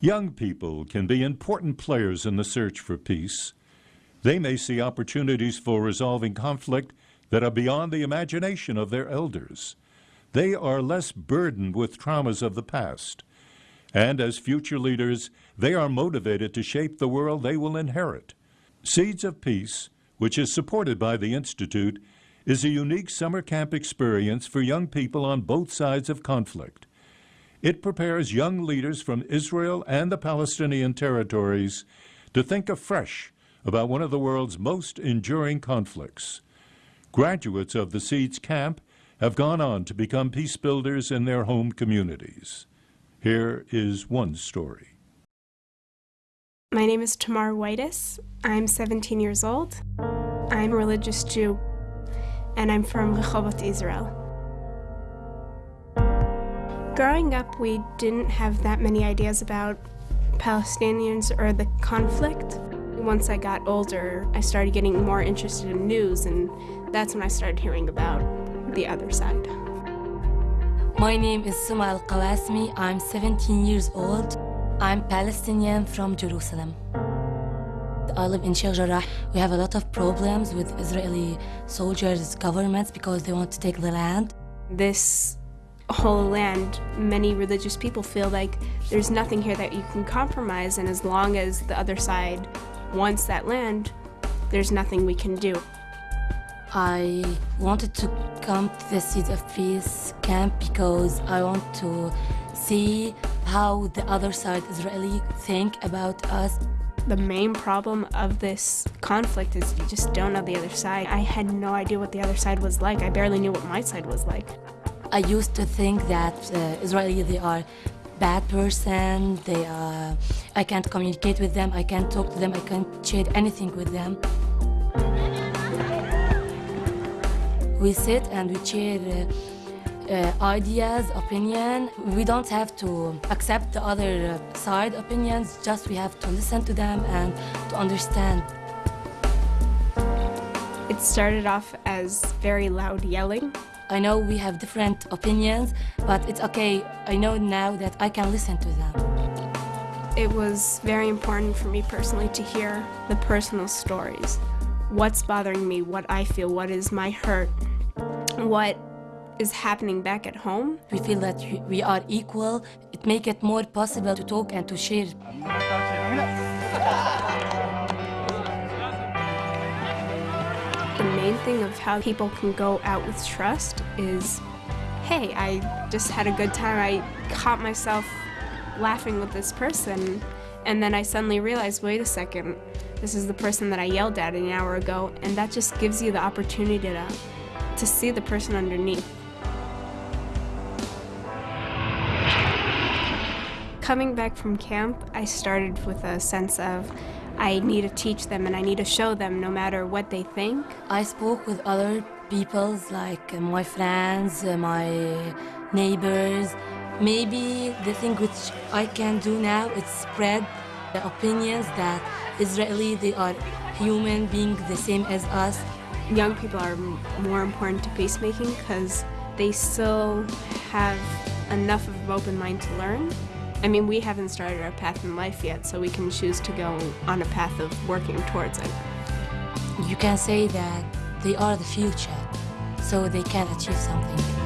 Young people can be important players in the search for peace. They may see opportunities for resolving conflict that are beyond the imagination of their elders. They are less burdened with traumas of the past. And as future leaders, they are motivated to shape the world they will inherit. Seeds of Peace, which is supported by the Institute, is a unique summer camp experience for young people on both sides of conflict. It prepares young leaders from Israel and the Palestinian territories to think afresh about one of the world's most enduring conflicts. Graduates of the Seeds Camp have gone on to become peace builders in their home communities. Here is one story. My name is Tamar Whitus. I'm 17 years old. I'm a religious Jew, and I'm from Rehovot, Israel. Growing up, we didn't have that many ideas about Palestinians or the conflict. Once I got older, I started getting more interested in news, and that's when I started hearing about the other side. My name is Suma Al Qawasmi. I'm 17 years old. I'm Palestinian from Jerusalem. I live in Sheikh Jarrah. We have a lot of problems with Israeli soldiers, governments, because they want to take the land. This whole land, many religious people feel like there's nothing here that you can compromise, and as long as the other side wants that land, there's nothing we can do. I wanted to come to the Seeds of Peace camp because I want to see how the other side Israeli think about us. The main problem of this conflict is you just don't know the other side. I had no idea what the other side was like. I barely knew what my side was like. I used to think that uh, they are bad person, they are, I can't communicate with them, I can't talk to them, I can't share anything with them. We sit and we share uh, uh, ideas, opinion. We don't have to accept the other uh, side opinions, just we have to listen to them and to understand. It started off as very loud yelling. I know we have different opinions, but it's okay. I know now that I can listen to them. It was very important for me personally to hear the personal stories. What's bothering me, what I feel, what is my hurt, what is happening back at home. We feel that we are equal. It makes it more possible to talk and to share. thing of how people can go out with trust is, hey, I just had a good time. I caught myself laughing with this person, and then I suddenly realized, wait a second, this is the person that I yelled at an hour ago, and that just gives you the opportunity to to see the person underneath. Coming back from camp, I started with a sense of I need to teach them and I need to show them no matter what they think. I spoke with other people, like uh, my friends, uh, my neighbors. Maybe the thing which I can do now is spread the opinions that Israeli, they are human being the same as us young people are more important to peacemaking because they still have enough of an open mind to learn. I mean, we haven't started our path in life yet, so we can choose to go on a path of working towards it. You can say that they are the future, so they can achieve something.